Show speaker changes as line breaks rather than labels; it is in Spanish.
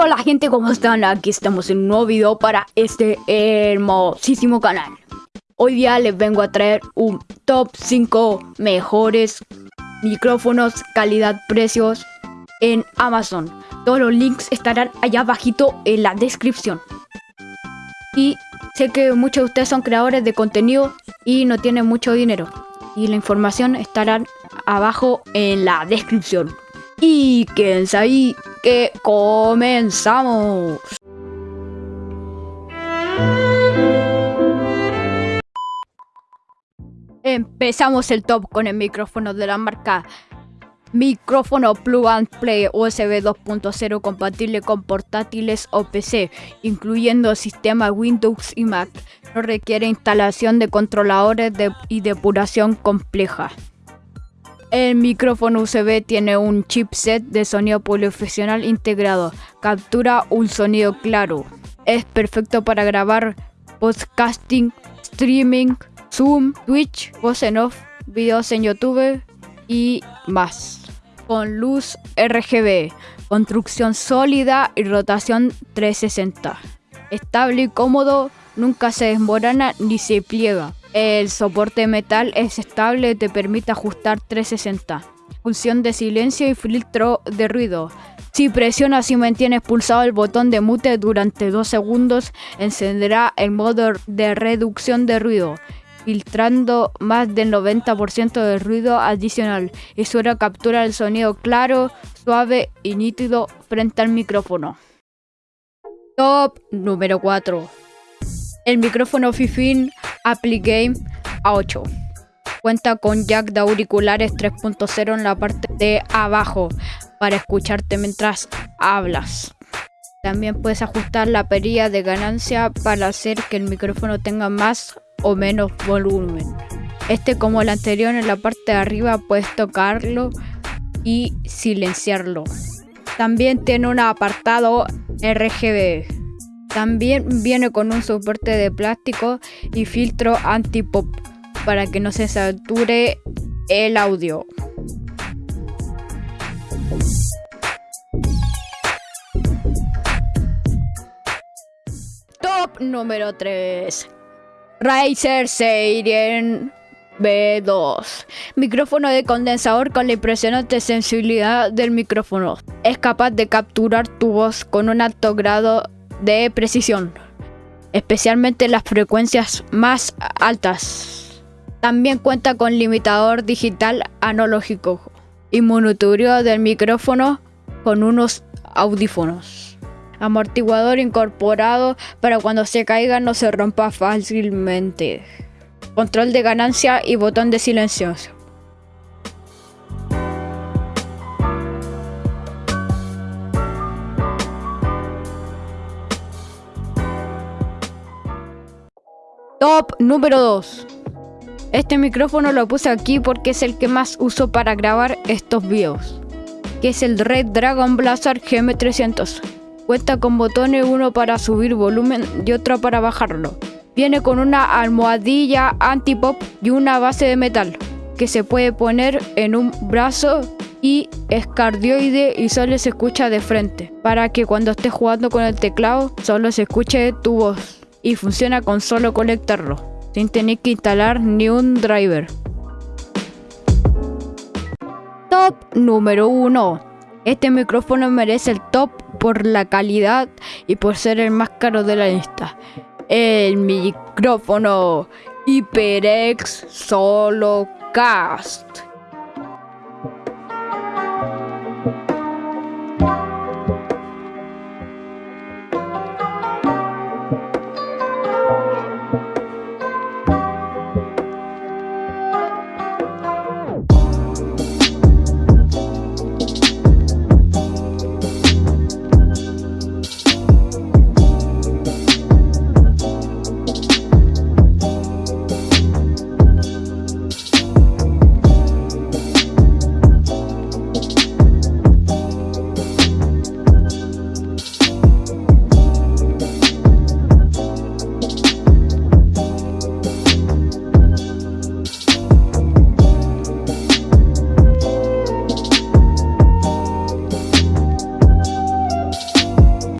Hola gente, ¿cómo están? Aquí estamos en un nuevo video para este hermosísimo canal. Hoy día les vengo a traer un top 5 mejores micrófonos calidad-precios en Amazon. Todos los links estarán allá abajito en la descripción. Y sé que muchos de ustedes son creadores de contenido y no tienen mucho dinero. Y la información estará abajo en la descripción. Y quédense ahí que comenzamos. Empezamos el top con el micrófono de la marca Micrófono Plug and Play USB 2.0 compatible con portátiles o PC, incluyendo sistemas Windows y Mac. No requiere instalación de controladores y depuración compleja. El micrófono USB tiene un chipset de sonido profesional integrado. Captura un sonido claro. Es perfecto para grabar podcasting, streaming, Zoom, Twitch, voz en off, videos en YouTube y más. Con luz RGB, construcción sólida y rotación 360. Estable y cómodo, nunca se desmorona ni se pliega. El soporte metal es estable y te permite ajustar 360. Función de silencio y filtro de ruido. Si presionas y mantienes pulsado el botón de mute durante 2 segundos, encenderá el modo de reducción de ruido, filtrando más del 90% del ruido adicional y suele capturar el sonido claro, suave y nítido frente al micrófono. Top número 4. El micrófono Fifin Appligame A8. Cuenta con jack de auriculares 3.0 en la parte de abajo para escucharte mientras hablas. También puedes ajustar la perilla de ganancia para hacer que el micrófono tenga más o menos volumen. Este como el anterior en la parte de arriba puedes tocarlo y silenciarlo. También tiene un apartado RGB también viene con un soporte de plástico y filtro anti-pop para que no se sature el audio. Top número 3. Razer Seiren B2. Micrófono de condensador con la impresionante sensibilidad del micrófono. Es capaz de capturar tu voz con un alto grado de precisión, especialmente las frecuencias más altas. También cuenta con limitador digital analógico y monitoreo del micrófono con unos audífonos. Amortiguador incorporado para cuando se caiga no se rompa fácilmente. Control de ganancia y botón de silencio. Top número 2. Este micrófono lo puse aquí porque es el que más uso para grabar estos videos. Que es el Red Dragon Blaster GM300. Cuenta con botones, uno para subir volumen y otro para bajarlo. Viene con una almohadilla anti-pop y una base de metal que se puede poner en un brazo y es cardioide y solo se escucha de frente para que cuando estés jugando con el teclado solo se escuche tu voz y funciona con solo conectarlo, sin tener que instalar ni un driver. Top número 1. Este micrófono merece el top por la calidad y por ser el más caro de la lista. El micrófono HyperX Solo Cast